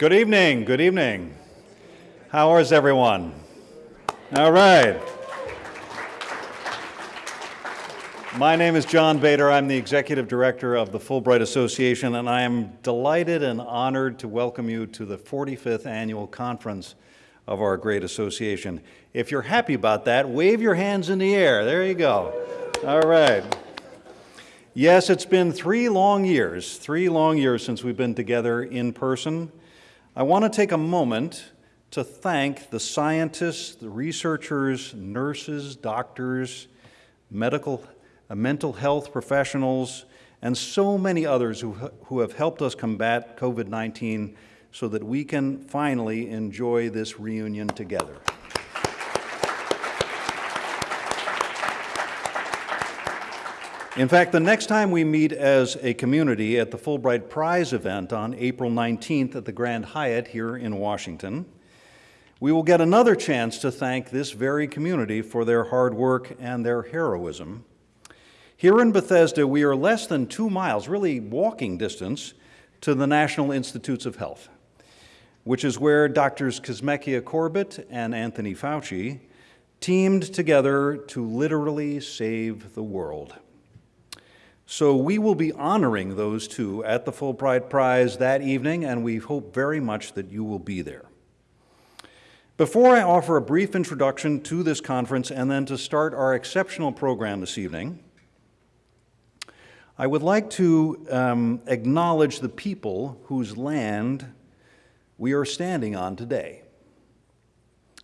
Good evening, good evening. How is everyone? All right. My name is John Bader. I'm the Executive Director of the Fulbright Association, and I am delighted and honored to welcome you to the 45th Annual Conference of our great association. If you're happy about that, wave your hands in the air. There you go. All right. Yes, it's been three long years, three long years since we've been together in person. I want to take a moment to thank the scientists, the researchers, nurses, doctors, medical, uh, mental health professionals, and so many others who, who have helped us combat COVID-19 so that we can finally enjoy this reunion together. In fact, the next time we meet as a community at the Fulbright Prize event on April 19th at the Grand Hyatt here in Washington, we will get another chance to thank this very community for their hard work and their heroism. Here in Bethesda, we are less than two miles, really walking distance, to the National Institutes of Health, which is where Drs. Kizzmekia Corbett and Anthony Fauci teamed together to literally save the world. So we will be honoring those two at the Fulbright Prize that evening, and we hope very much that you will be there. Before I offer a brief introduction to this conference and then to start our exceptional program this evening, I would like to um, acknowledge the people whose land we are standing on today.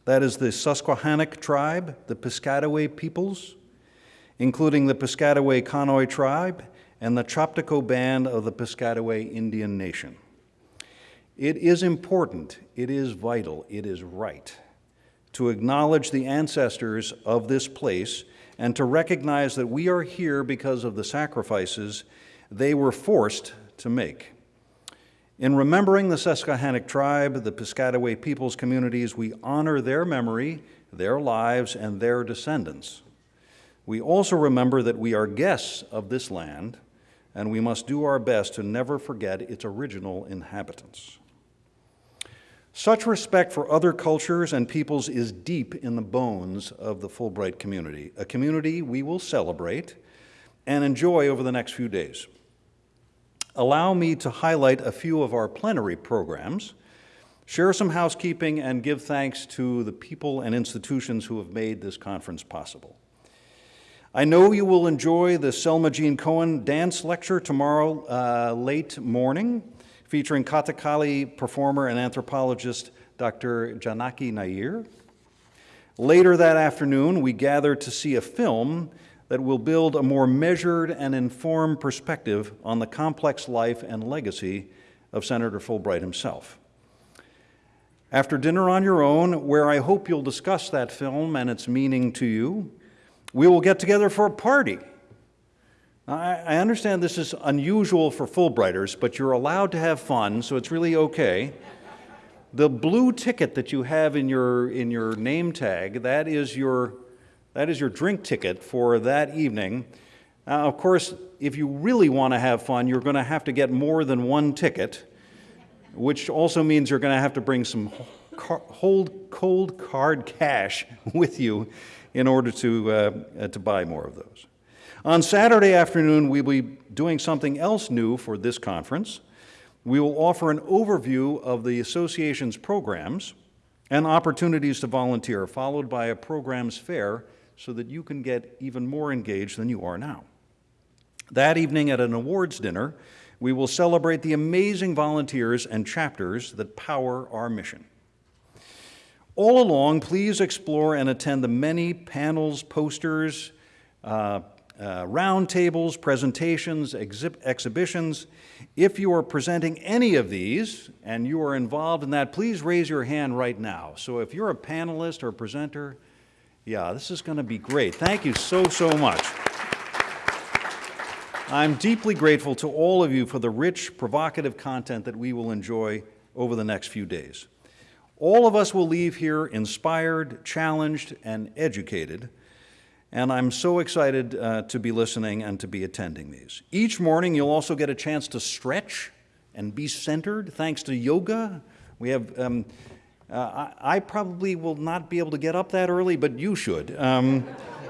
That is the Susquehannock tribe, the Piscataway peoples, including the Piscataway Conoy tribe and the Choctaw Band of the Piscataway Indian Nation. It is important, it is vital, it is right to acknowledge the ancestors of this place and to recognize that we are here because of the sacrifices they were forced to make. In remembering the Susquehannock tribe, the Piscataway peoples communities, we honor their memory, their lives, and their descendants. We also remember that we are guests of this land, and we must do our best to never forget its original inhabitants. Such respect for other cultures and peoples is deep in the bones of the Fulbright community, a community we will celebrate and enjoy over the next few days. Allow me to highlight a few of our plenary programs, share some housekeeping, and give thanks to the people and institutions who have made this conference possible. I know you will enjoy the Selma Jeanne Cohen dance lecture tomorrow uh, late morning, featuring Kathakali performer and anthropologist Dr. Janaki Nair. Later that afternoon, we gather to see a film that will build a more measured and informed perspective on the complex life and legacy of Senator Fulbright himself. After dinner on your own, where I hope you'll discuss that film and its meaning to you, we will get together for a party. I, I understand this is unusual for Fulbrighters, but you're allowed to have fun, so it's really okay. The blue ticket that you have in your, in your name tag, that is your, that is your drink ticket for that evening. Now, of course, if you really want to have fun, you're going to have to get more than one ticket, which also means you're going to have to bring some cold, cold card cash with you in order to, uh, uh, to buy more of those. On Saturday afternoon, we will be doing something else new for this conference. We will offer an overview of the association's programs and opportunities to volunteer, followed by a programs fair so that you can get even more engaged than you are now. That evening at an awards dinner, we will celebrate the amazing volunteers and chapters that power our mission. All along, please explore and attend the many panels, posters, uh, uh, roundtables, presentations, exhib exhibitions. If you are presenting any of these and you are involved in that, please raise your hand right now. So if you're a panelist or a presenter, yeah, this is going to be great. Thank you so, so much. I'm deeply grateful to all of you for the rich, provocative content that we will enjoy over the next few days. All of us will leave here inspired, challenged, and educated, and I'm so excited uh, to be listening and to be attending these. Each morning, you'll also get a chance to stretch and be centered thanks to yoga We have, um, uh, I, I, probably will not be able to get up that early, but you should. Um,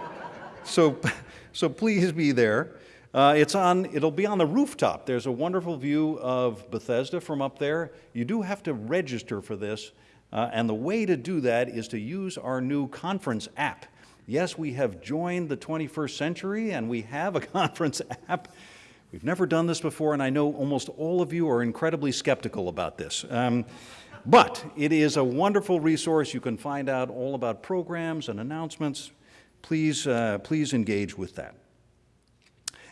so, so please be there. Uh, it's on, it'll be on the rooftop. There's a wonderful view of Bethesda from up there. You do have to register for this, uh, and the way to do that is to use our new conference app. Yes, we have joined the 21st century and we have a conference app. We've never done this before, and I know almost all of you are incredibly skeptical about this. Um, but it is a wonderful resource. You can find out all about programs and announcements. Please, uh, please engage with that.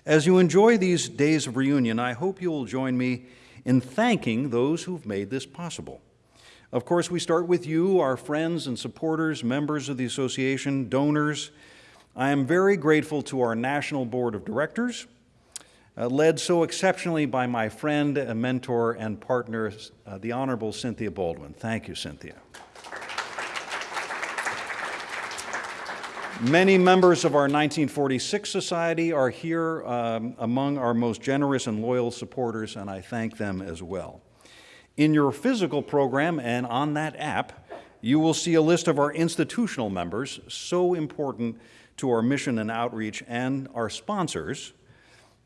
As you enjoy these days of reunion, I hope you will join me in thanking those who've made this possible. Of course, we start with you, our friends and supporters, members of the association, donors. I am very grateful to our National Board of Directors, uh, led so exceptionally by my friend, mentor, and partner, uh, the Honorable Cynthia Baldwin. Thank you, Cynthia. Many members of our 1946 Society are here um, among our most generous and loyal supporters, and I thank them as well. In your physical program and on that app, you will see a list of our institutional members, so important to our mission and outreach, and our sponsors.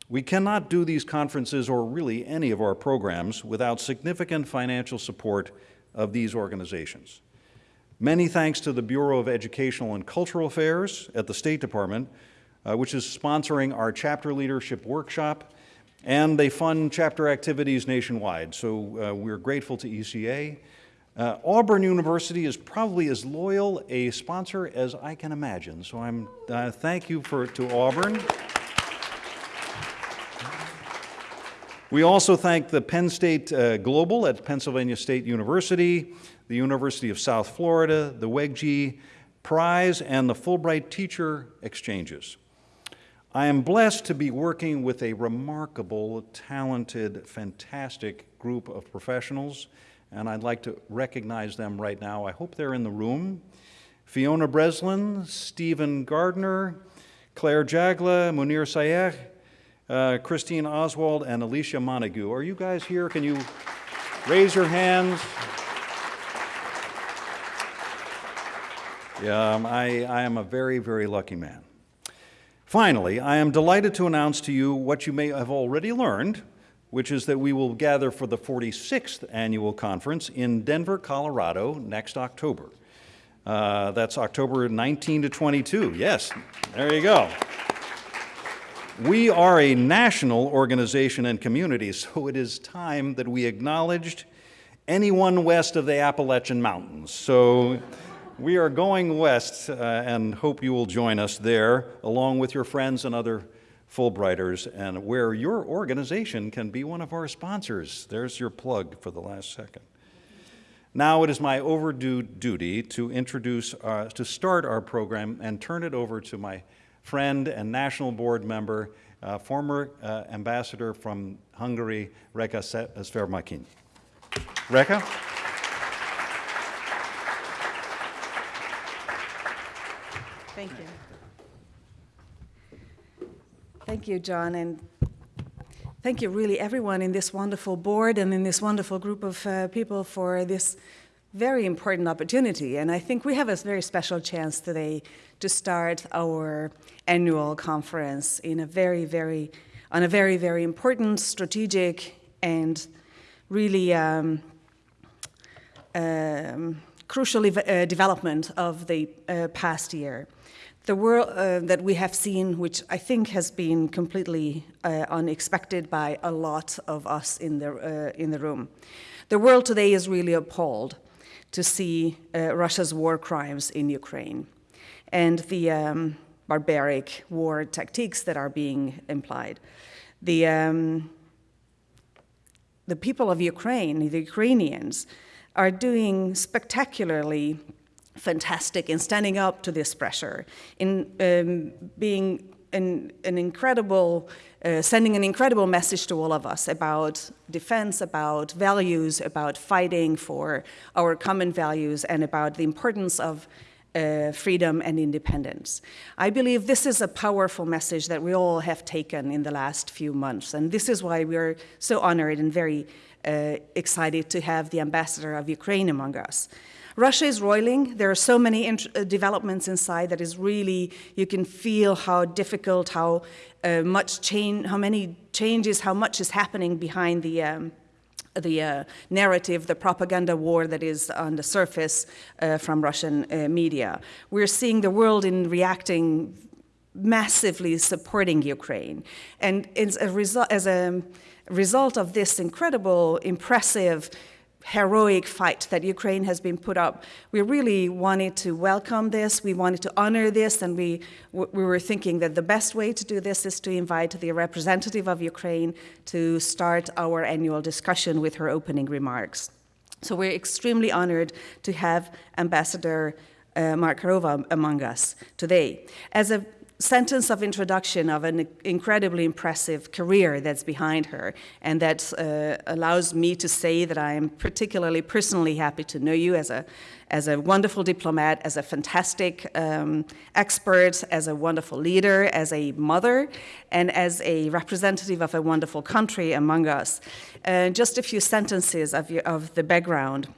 We cannot do these conferences or really any of our programs without significant financial support of these organizations. Many thanks to the Bureau of Educational and Cultural Affairs at the State Department, uh, which is sponsoring our chapter leadership workshop, and they fund chapter activities nationwide. So uh, we're grateful to ECA. Uh, Auburn University is probably as loyal a sponsor as I can imagine. So I'm uh, thank you for to Auburn. We also thank the Penn State uh, Global at Pennsylvania State University, the University of South Florida, the WEGG Prize, and the Fulbright Teacher Exchanges. I am blessed to be working with a remarkable, talented, fantastic group of professionals, and I'd like to recognize them right now. I hope they're in the room. Fiona Breslin, Stephen Gardner, Claire Jagla, Munir Sayeh, uh, Christine Oswald, and Alicia Montague. Are you guys here? Can you raise your hands? Yeah, um, I, I am a very, very lucky man. Finally, I am delighted to announce to you what you may have already learned, which is that we will gather for the 46th annual conference in Denver, Colorado next October. Uh, that's October 19 to 22. Yes, there you go. We are a national organization and community, so it is time that we acknowledged anyone west of the Appalachian Mountains. So we are going west uh, and hope you will join us there along with your friends and other Fulbrighters and where your organization can be one of our sponsors. There's your plug for the last second. Now it is my overdue duty to introduce, uh, to start our program and turn it over to my friend and national board member, uh, former uh, ambassador from Hungary, Reka Szemerkényi. Reka? Thank you. Thank you, John, and thank you really everyone in this wonderful board and in this wonderful group of uh, people for this very important opportunity. And I think we have a very special chance today to start our annual conference in a very, very, on a very, very important strategic and really um, um, crucial uh, development of the uh, past year the world uh, that we have seen, which I think has been completely uh, unexpected by a lot of us in the, uh, in the room. The world today is really appalled to see uh, Russia's war crimes in Ukraine and the um, barbaric war tactics that are being implied. The, um, the people of Ukraine, the Ukrainians, are doing spectacularly fantastic in standing up to this pressure, in um, being an, an incredible, uh, sending an incredible message to all of us about defense, about values, about fighting for our common values, and about the importance of uh, freedom and independence. I believe this is a powerful message that we all have taken in the last few months, and this is why we are so honored and very uh, excited to have the ambassador of Ukraine among us. Russia is roiling. There are so many uh, developments inside that is really, you can feel how difficult, how uh, much change, how many changes, how much is happening behind the, um, the uh, narrative, the propaganda war that is on the surface uh, from Russian uh, media. We're seeing the world in reacting massively supporting Ukraine. And as a, result, as a result of this incredible, impressive heroic fight that Ukraine has been put up. We really wanted to welcome this, we wanted to honor this, and we, we were thinking that the best way to do this is to invite the representative of Ukraine to start our annual discussion with her opening remarks. So we're extremely honored to have Ambassador uh, Markarova among us today. As a sentence of introduction of an incredibly impressive career that's behind her, and that uh, allows me to say that I am particularly personally happy to know you as a, as a wonderful diplomat, as a fantastic um, expert, as a wonderful leader, as a mother, and as a representative of a wonderful country among us. Uh, just a few sentences of, your, of the background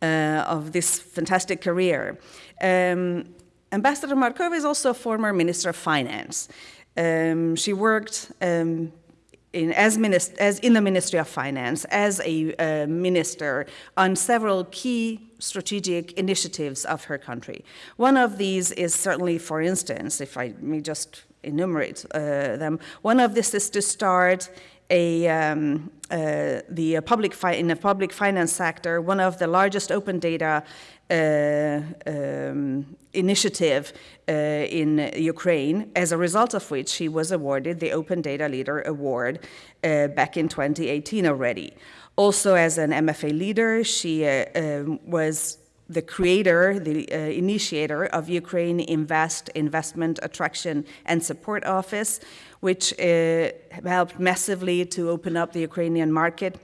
uh, of this fantastic career. Um, Ambassador Markova is also a former Minister of Finance. Um, she worked um, in, as, as, in the Ministry of Finance as a uh, minister on several key strategic initiatives of her country. One of these is certainly, for instance, if I may just enumerate uh, them, one of this is to start a, um, uh, the public in the public finance sector, one of the largest open data um, initiative uh, in Ukraine, as a result of which she was awarded the Open Data Leader Award uh, back in 2018 already. Also, as an MFA leader, she um, was the creator, the uh, initiator of Ukraine Invest Investment Attraction and Support Office, which uh, helped massively to open up the Ukrainian market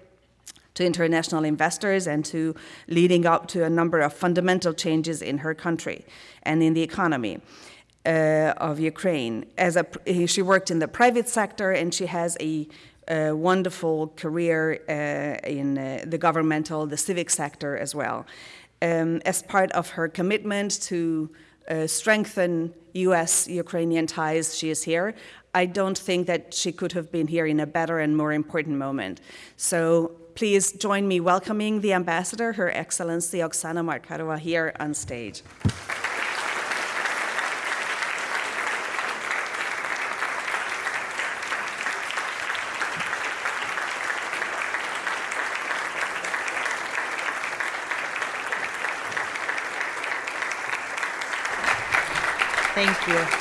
to international investors and to leading up to a number of fundamental changes in her country and in the economy. Uh, of Ukraine. As a, she worked in the private sector and she has a, a wonderful career uh, in uh, the governmental, the civic sector as well. Um, as part of her commitment to uh, strengthen US Ukrainian ties, she is here. I don't think that she could have been here in a better and more important moment. So please join me welcoming the ambassador, Her Excellency Oksana Markarova, here on stage. Thank you.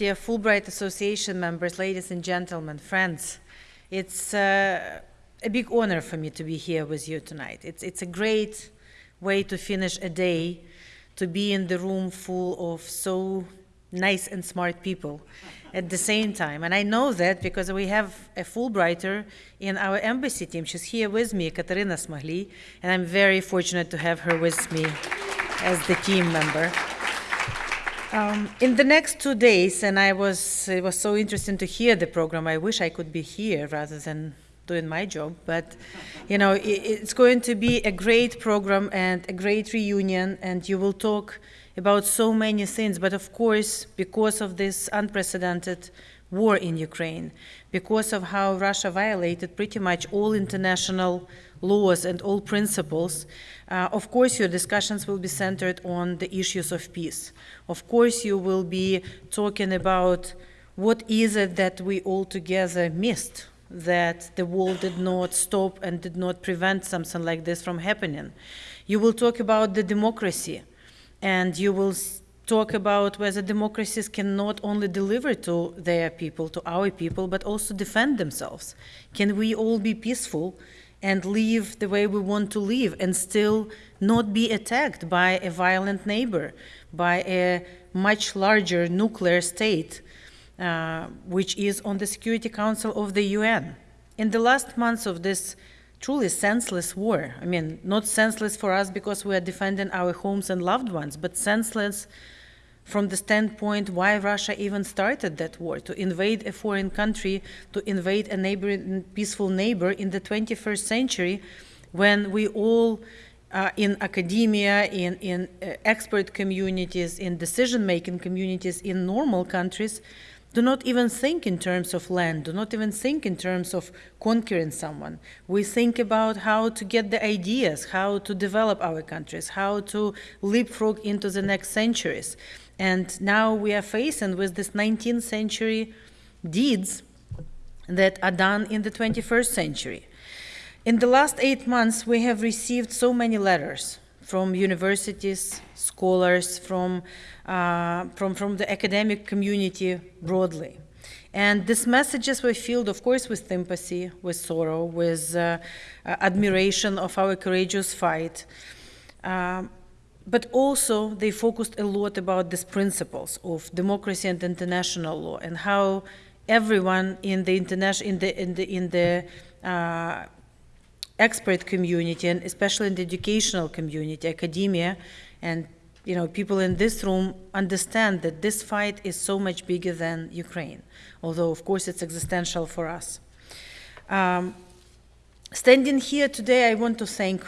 Dear Fulbright Association members, ladies and gentlemen, friends, it's uh, a big honor for me to be here with you tonight. It's, it's a great way to finish a day, to be in the room full of so nice and smart people at the same time. And I know that because we have a Fulbrighter in our embassy team. She's here with me, Katerina Smahli, and I'm very fortunate to have her with me as the team member. Um, in the next two days, and I was it was so interesting to hear the program. I wish I could be here rather than doing my job, but you know it, it's going to be a great program and a great reunion, and you will talk about so many things. But of course, because of this unprecedented war in Ukraine, because of how Russia violated pretty much all international laws and all principles, uh, of course, your discussions will be centered on the issues of peace. Of course, you will be talking about what is it that we all together missed, that the world did not stop and did not prevent something like this from happening. You will talk about the democracy, and you will talk about whether democracies can not only deliver to their people, to our people, but also defend themselves. Can we all be peaceful and live the way we want to live and still not be attacked by a violent neighbor, by a much larger nuclear state, uh, which is on the Security Council of the UN. In the last months of this truly senseless war. I mean, not senseless for us because we are defending our homes and loved ones, but senseless from the standpoint why Russia even started that war to invade a foreign country, to invade a neighboring peaceful neighbor in the 21st century when we all uh, in academia, in, in uh, expert communities, in decision-making communities in normal countries do not even think in terms of land, do not even think in terms of conquering someone. We think about how to get the ideas, how to develop our countries, how to leapfrog into the next centuries. And now we are facing with this 19th century deeds that are done in the 21st century. In the last eight months, we have received so many letters from universities, scholars, from, uh, from, from the academic community broadly. And these messages were filled, of course, with sympathy, with sorrow, with uh, uh, admiration of our courageous fight. Um, but also, they focused a lot about these principles of democracy and international law and how everyone in the international in the in the in the uh, expert community and especially in the educational community, academia, and you know, people in this room understand that this fight is so much bigger than Ukraine, although of course it's existential for us. Um, standing here today, I want to thank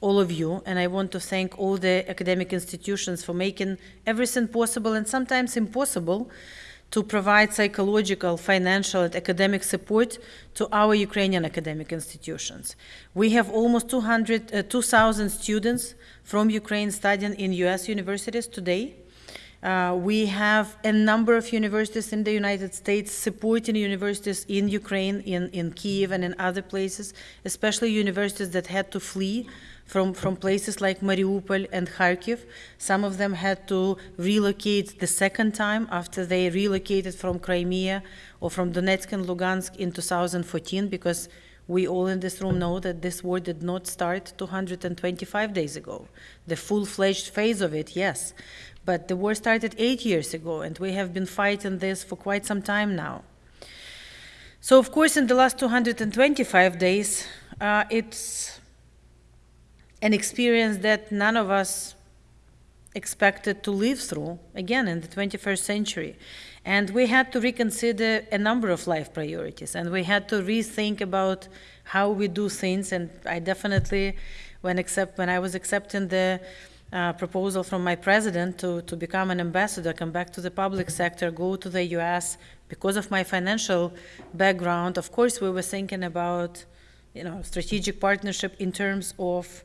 all of you, and I want to thank all the academic institutions for making everything possible and sometimes impossible to provide psychological, financial, and academic support to our Ukrainian academic institutions. We have almost 200, uh, 2,000 students from Ukraine studying in US universities today. Uh, we have a number of universities in the United States supporting universities in Ukraine, in, in Kiev, and in other places, especially universities that had to flee from, from places like Mariupol and Kharkiv. Some of them had to relocate the second time after they relocated from Crimea or from Donetsk and Lugansk in 2014 because we all in this room know that this war did not start 225 days ago. The full-fledged phase of it, yes. But the war started eight years ago, and we have been fighting this for quite some time now. So, of course, in the last 225 days, uh, it's an experience that none of us expected to live through, again, in the 21st century. And we had to reconsider a number of life priorities, and we had to rethink about how we do things. And I definitely, when, accept, when I was accepting the uh, proposal from my president to, to become an ambassador, come back to the public sector, go to the US, because of my financial background, of course, we were thinking about, you know, strategic partnership in terms of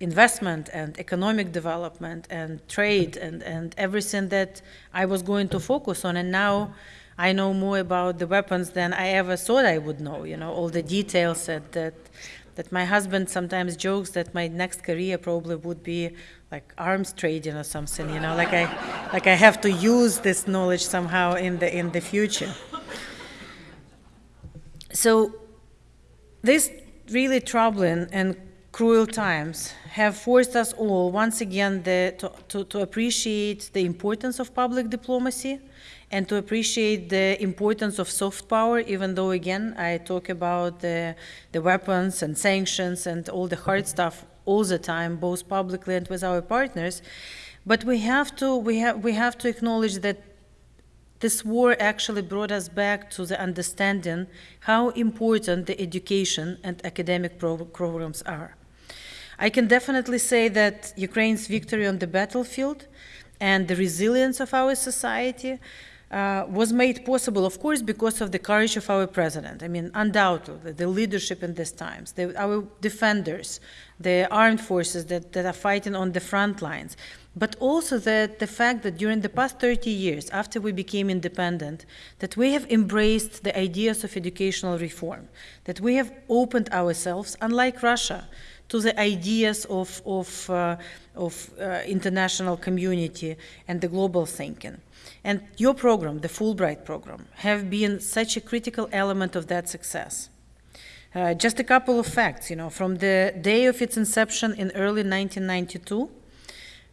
investment and economic development and trade and, and everything that I was going to focus on. And now I know more about the weapons than I ever thought I would know, you know, all the details that, that, that my husband sometimes jokes that my next career probably would be like arms trading or something, you know, like I, like I have to use this knowledge somehow in the, in the future. So these really troubling and cruel times have forced us all once again the, to, to, to, appreciate the importance of public diplomacy and to appreciate the importance of soft power, even though, again, I talk about the, the weapons and sanctions and all the hard stuff all the time, both publicly and with our partners. But we have to, we have, we have to acknowledge that this war actually brought us back to the understanding how important the education and academic pro programs are. I can definitely say that Ukraine's victory on the battlefield and the resilience of our society uh, was made possible, of course, because of the courage of our president. I mean, undoubtedly, the leadership in these times, the, our defenders, the armed forces that, that are fighting on the front lines, but also that the fact that during the past 30 years, after we became independent, that we have embraced the ideas of educational reform, that we have opened ourselves, unlike Russia, to the ideas of, of, uh, of uh, international community and the global thinking. And your program, the Fulbright program, have been such a critical element of that success. Uh, just a couple of facts, you know, from the day of its inception in early 1992,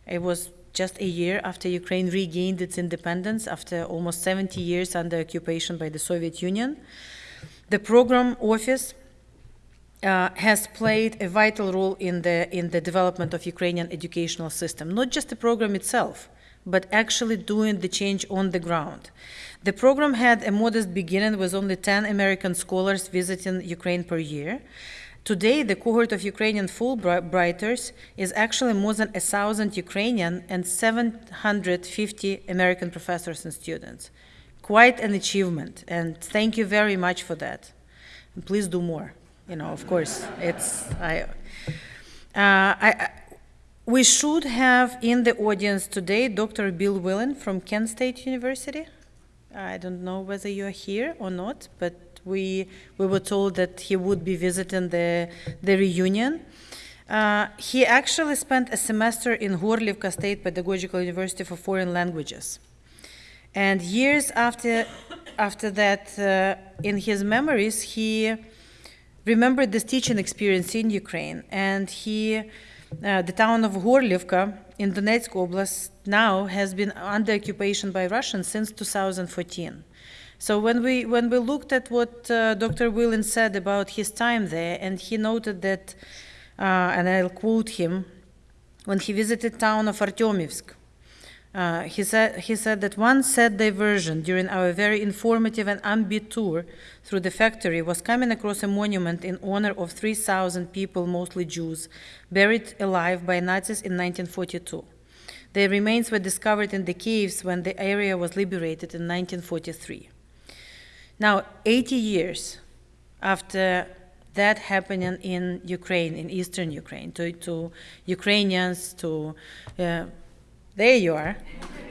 it was just a year after Ukraine regained its independence after almost 70 years under occupation by the Soviet Union. The program office uh, has played a vital role in the, in the development of Ukrainian educational system, not just the program itself, but actually doing the change on the ground. The program had a modest beginning with only 10 American scholars visiting Ukraine per year. Today, the cohort of Ukrainian Fulbrighters is actually more than 1,000 Ukrainian and 750 American professors and students. Quite an achievement, and thank you very much for that. And please do more. You know, of course, it's I. Uh, I, we should have in the audience today Dr. Bill Wilen from Kent State University. I don't know whether you are here or not, but we, we were told that he would be visiting the, the reunion. Uh, he actually spent a semester in Gorlivka State Pedagogical University for Foreign Languages. And years after, after that, uh, in his memories, he remembered this teaching experience in Ukraine. And he, uh, the town of Gorlivka in Donetsk Oblast now has been under occupation by Russians since 2014. So when we when we looked at what uh, Dr. Wilen said about his time there, and he noted that, uh, and I'll quote him, when he visited town of Artemivsk, uh, he said he said that one sad diversion during our very informative and upbeat tour through the factory was coming across a monument in honor of 3,000 people, mostly Jews, buried alive by Nazis in 1942. Their remains were discovered in the caves when the area was liberated in 1943. Now, 80 years after that happening in Ukraine, in eastern Ukraine, to, to Ukrainians, to, uh, there you are,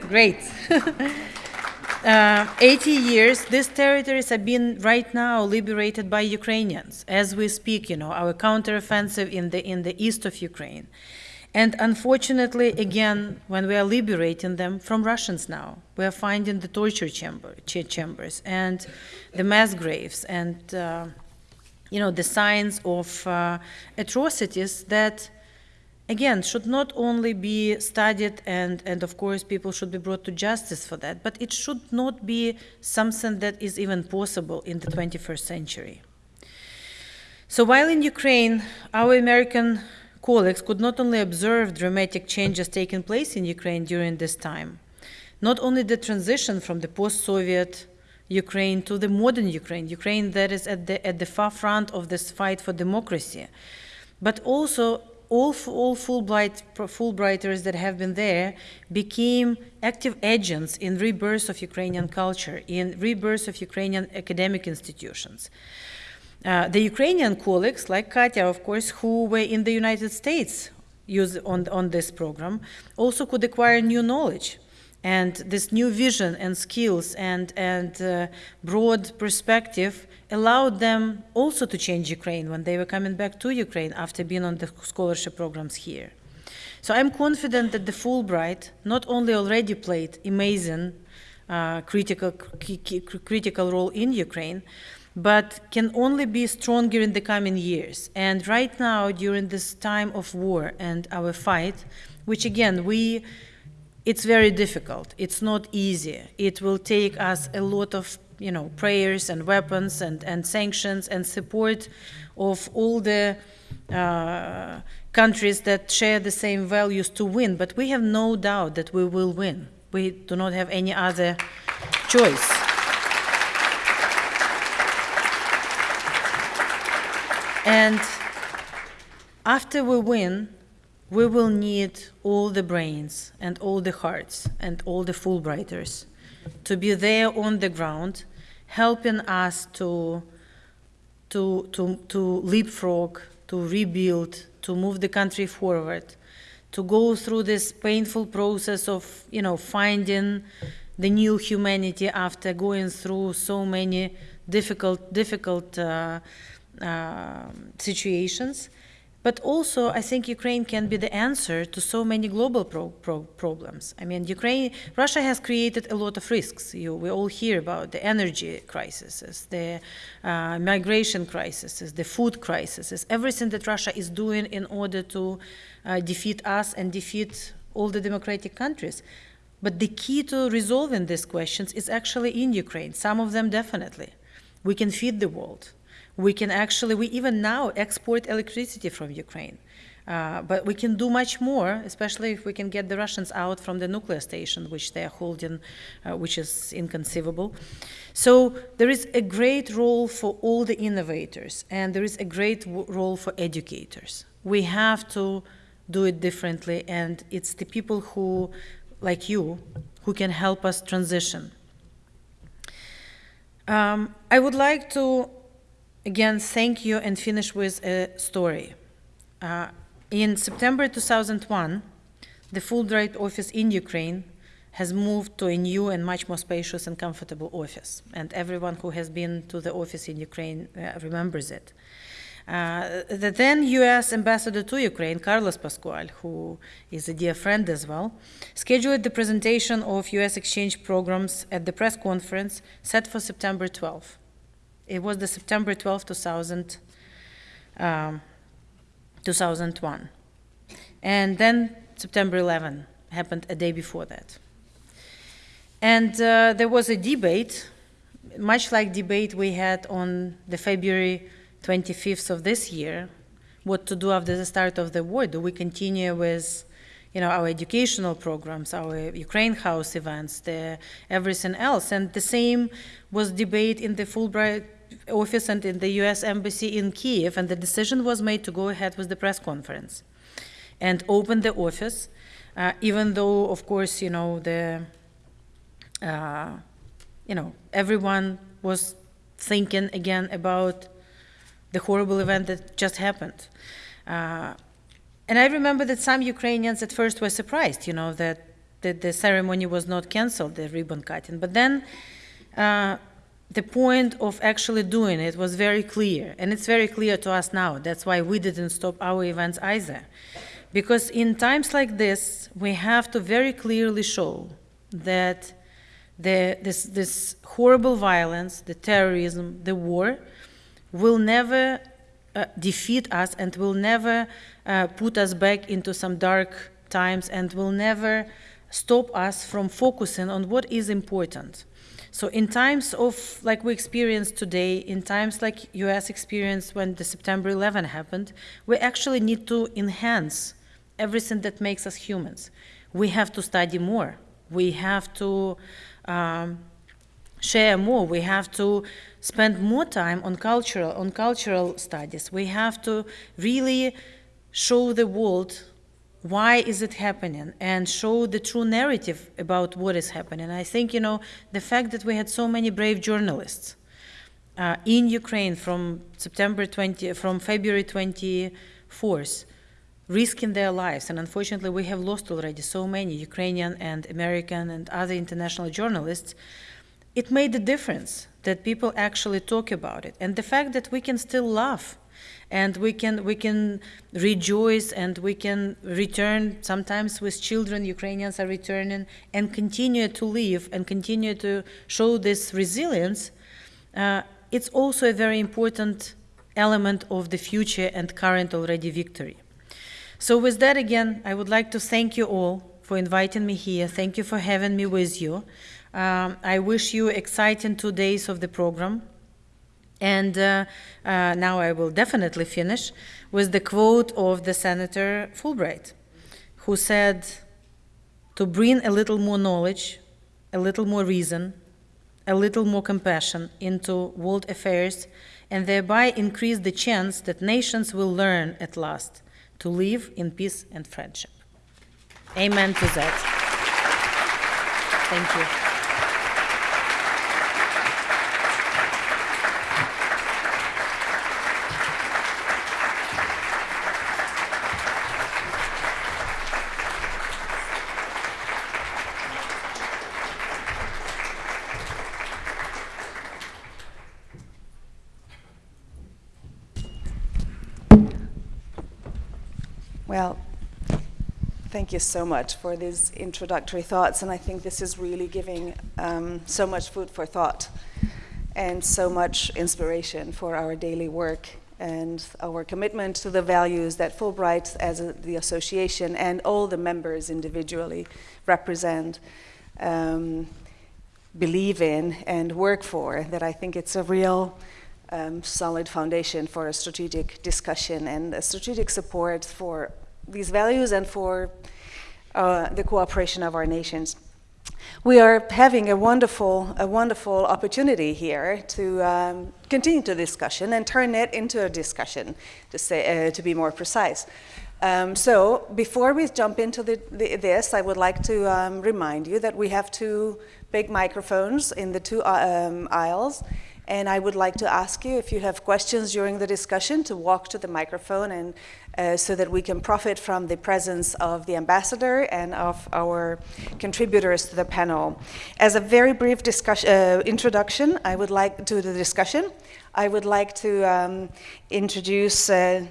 great. uh, 80 years, these territories have been right now liberated by Ukrainians as we speak, you know, our counteroffensive in the, in the east of Ukraine. And unfortunately, again, when we are liberating them from Russians now, we are finding the torture chamber, ch chambers and the mass graves and, uh, you know, the signs of uh, atrocities that, again, should not only be studied and, and, of course, people should be brought to justice for that, but it should not be something that is even possible in the 21st century. So while in Ukraine, our American colleagues could not only observe dramatic changes taking place in Ukraine during this time, not only the transition from the post-Soviet Ukraine to the modern Ukraine, Ukraine that is at the, at the far front of this fight for democracy, but also all, all Fulbright, Fulbrighters that have been there became active agents in rebirth of Ukrainian culture, in rebirth of Ukrainian academic institutions. Uh, the Ukrainian colleagues, like Katya, of course, who were in the United States use on, on this program, also could acquire new knowledge. And this new vision and skills and, and uh, broad perspective allowed them also to change Ukraine when they were coming back to Ukraine after being on the scholarship programs here. So I'm confident that the Fulbright not only already played amazing uh, critical, critical role in Ukraine, but can only be stronger in the coming years. And right now, during this time of war and our fight, which again, we, it's very difficult. It's not easy. It will take us a lot of, you know, prayers and weapons and, and sanctions and support of all the uh, countries that share the same values to win. But we have no doubt that we will win. We do not have any other choice. And after we win, we will need all the brains and all the hearts and all the Fulbrighters to be there on the ground, helping us to, to, to, to leapfrog, to rebuild, to move the country forward, to go through this painful process of, you know, finding the new humanity after going through so many difficult, difficult uh, um, situations. But also, I think Ukraine can be the answer to so many global pro pro problems. I mean, Ukraine, Russia has created a lot of risks. You, we all hear about the energy crises, the uh, migration crises, the food crises, everything that Russia is doing in order to uh, defeat us and defeat all the democratic countries. But the key to resolving these questions is actually in Ukraine, some of them definitely. We can feed the world We can actually, we even now export electricity from Ukraine. Uh, but we can do much more, especially if we can get the Russians out from the nuclear station, which they are holding, uh, which is inconceivable. So there is a great role for all the innovators, and there is a great role for educators. We have to do it differently, and it's the people who, like you, who can help us transition. Um, I would like to, again, thank you and finish with a story. Uh, in September 2001, the Fulbright office in Ukraine has moved to a new and much more spacious and comfortable office. And everyone who has been to the office in Ukraine uh, remembers it. Uh, the then US ambassador to Ukraine, Carlos Pascual, who is a dear friend as well, scheduled the presentation of US exchange programs at the press conference set for September 12. It was the September 12, 2000. Um, 2001. And then September 11 happened a day before that. And uh, there was a debate, much like debate we had on the February 25th of this year, what to do after the start of the war. Do we continue with you know, our educational programs, our Ukraine House events, the, everything else? And the same was debate in the Fulbright office and in the US Embassy in Kiev, and the decision was made to go ahead with the press conference and open the office, uh, even though, of course, you know, the, uh, you know, everyone was thinking again about the horrible event that just happened. Uh, and I remember that some Ukrainians at first were surprised, you know, that, that the ceremony was not canceled, the ribbon cutting. But then uh, the point of actually doing it was very clear, and it's very clear to us now. That's why we didn't stop our events either. Because in times like this, we have to very clearly show that the, this, this horrible violence, the terrorism, the war, will never uh, defeat us and will never uh, put us back into some dark times and will never stop us from focusing on what is important. So in times of like we experienced today, in times like US experienced when the September 11 happened, we actually need to enhance everything that makes us humans. We have to study more. We have to um, share more. We have to spend more time on cultural on cultural studies. We have to really show the world why is it happening and show the true narrative about what is happening. I think, you know, the fact that we had so many brave journalists uh, in Ukraine from September 20, from February 24th, risking their lives, and unfortunately we have lost already so many Ukrainian and American and other international journalists, it made a difference that people actually talk about it. And the fact that we can still laugh and we can we can rejoice and we can return sometimes with children ukrainians are returning and continue to live and continue to show this resilience. Uh, it's also a very important element of the future and current already victory. So with that again i would like to thank you all for inviting me here. Thank you for having me with you. Um, i wish you exciting two days of the program and uh, uh, now I will definitely finish with the quote of the Senator Fulbright, who said, To bring a little more knowledge, a little more reason, a little more compassion into world affairs, and thereby increase the chance that nations will learn at last to live in peace and friendship. Amen to that. Thank you. Well, thank you so much for these introductory thoughts, and I think this is really giving um, so much food for thought and so much inspiration for our daily work and our commitment to the values that Fulbright, as a, the association, and all the members individually represent, um, believe in, and work for. That I think it's a real um, solid foundation for a strategic discussion and a strategic support for these values and for uh, the cooperation of our nations. We are having a wonderful, a wonderful opportunity here to um, continue the discussion and turn it into a discussion, to, say, uh, to be more precise. Um, so before we jump into the, the, this, I would like to um, remind you that we have two big microphones in the two uh, um, aisles. And I would like to ask you if you have questions during the discussion to walk to the microphone and uh, so that we can profit from the presence of the ambassador and of our contributors to the panel. As a very brief discussion, uh, introduction, I would like to the discussion. I would like to um, introduce, uh,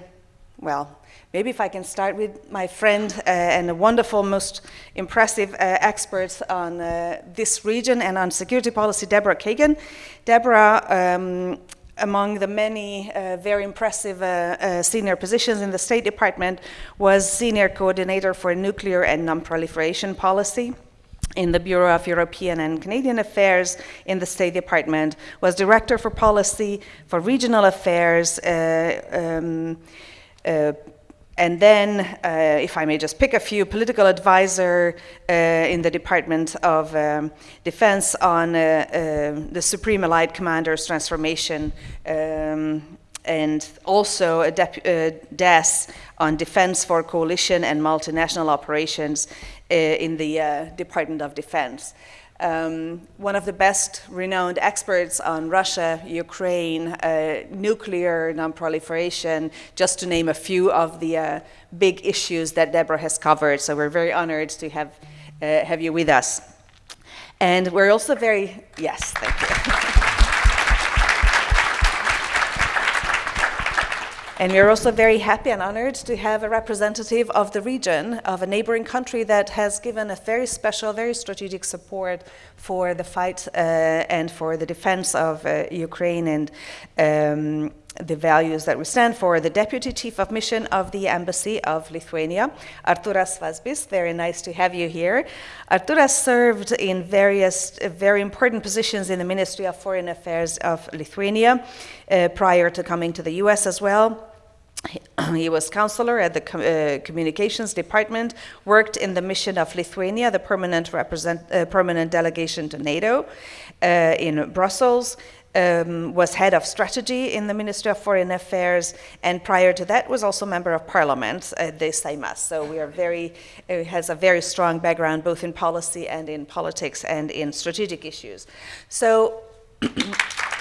well, Maybe if I can start with my friend uh, and a wonderful, most impressive uh, expert on uh, this region and on security policy, Deborah Kagan. Deborah, um, among the many uh, very impressive uh, uh, senior positions in the State Department, was senior coordinator for nuclear and non-proliferation policy in the Bureau of European and Canadian Affairs in the State Department, was director for policy for regional affairs, um, uh, and then, uh, if I may just pick a few, political advisor uh, in the Department of um, Defense on uh, uh the Supreme Allied Commander's transformation, um, and also a uh, DES on defense for coalition and multinational operations uh, in the Department of Defense um, one of the best renowned experts on Russia, Ukraine, uh, nuclear non-proliferation, just to name a few of the uh, big issues that Deborah has covered. So we're very honored to have, uh, have you with us. And we're also very, yes, thank you. And we're also very happy and honored to have a representative of the region, of a neighboring country that has given a very special, very strategic support for the fight uh, and for the defense of uh, Ukraine and um, the values that we stand for, the Deputy Chief of Mission of the Embassy of Lithuania, Arturas Vazbis. Very nice to have you here. Arturas served in various uh, very important positions in the Ministry of Foreign Affairs of Lithuania uh, prior to coming to the US as well. He was counselor at the uh, communications department, worked in the mission of Lithuania, the permanent, uh, permanent delegation to NATO uh, in Brussels, um, was head of strategy in the Ministry of Foreign Affairs, and prior to that was also member of parliament at the Seimas. So we are very, uh, has a very strong background both in policy and in politics and in strategic issues. So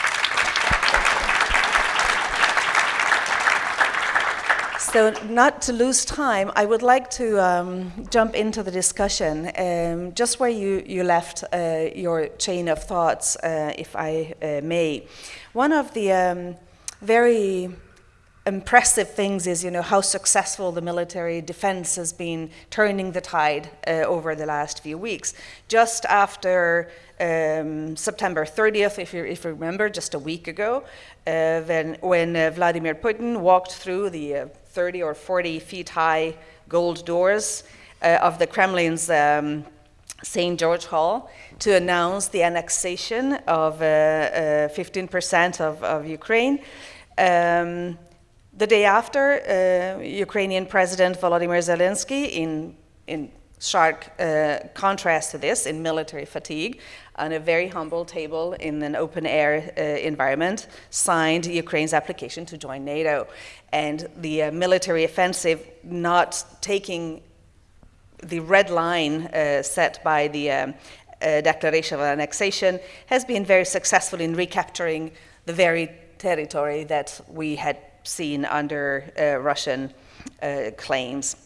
So not to lose time, I would like to um, jump into the discussion, um, just where you, you left uh, your chain of thoughts, uh, if I uh, may. One of the um, very impressive things is, you know, how successful the military defense has been turning the tide uh, over the last few weeks. Just after um, September 30th, if you, if you remember, just a week ago, uh, when, when uh, Vladimir Putin walked through the uh, 30 or 40 feet high gold doors uh, of the Kremlin's um, St. George Hall to announce the annexation of 15% uh, uh, of, of, Ukraine. Um, the day after, uh, Ukrainian President Volodymyr Zelensky, in, in stark uh, contrast to this, in military fatigue, on a very humble table in an open air uh, environment, signed Ukraine's application to join NATO. And the uh, military offensive not taking the red line uh, set by the um, uh, declaration of annexation has been very successful in recapturing the very territory that we had seen under uh, Russian claims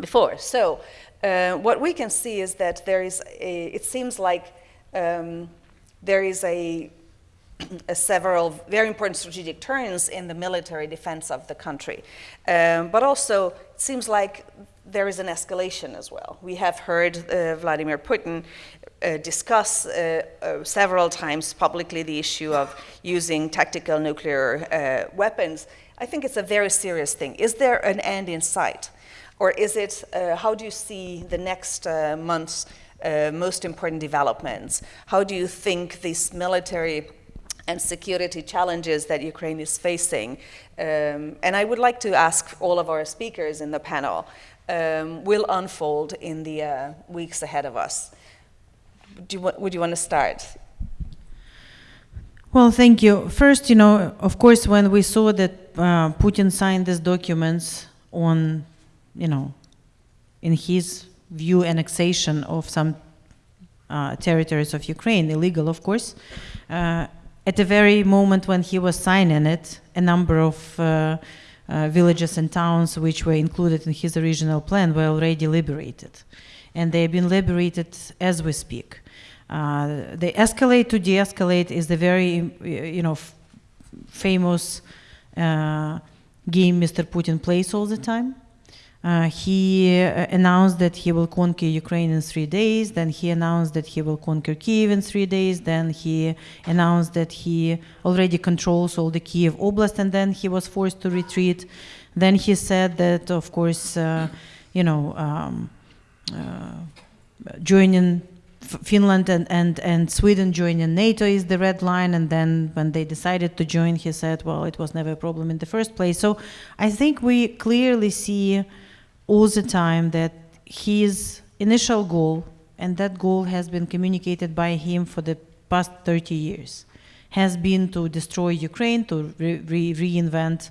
before. So what we can see is that there is a, it seems like um, there is a, a, several very important strategic turns in the military defense of the country. Um, but also, it seems like there is an escalation as well. We have heard uh, Vladimir Putin uh, discuss uh, uh several times publicly the issue of using tactical nuclear uh, weapons. I think it's a very serious thing. Is there an end in sight? Or is it, uh, how do you see the next months uh, most important developments? How do you think these military and security challenges that Ukraine is facing. Um, and I would like to ask all of our speakers in the panel um, will unfold in the uh, weeks ahead of us. You, would you want to start? Well, thank you. First, you know, of course, when we saw that uh, Putin signed these documents on, you know, in his view, annexation of some uh, territories of Ukraine, illegal, of course, uh, at the very moment when he was signing it, a number of uh, uh, villages and towns which were included in his original plan were already liberated. And they have been liberated as we speak. Uh, the escalate to de-escalate is the very, you know, famous uh, game Mr. Putin plays all the time. Uh, he uh, announced that he will conquer Ukraine in three days. Then he announced that he will conquer Kiev in three days. Then he announced that he already controls all the Kiev Oblast, and then he was forced to retreat. Then he said that, of course, uh, you know, um, uh, joining Finland and, and, and Sweden joining NATO is the red line. And then when they decided to join, he said, well, it was never a problem in the first place. So I think we clearly see all the time that his initial goal, and that goal has been communicated by him for the past 30 years, has been to destroy Ukraine, to re- re- reinvent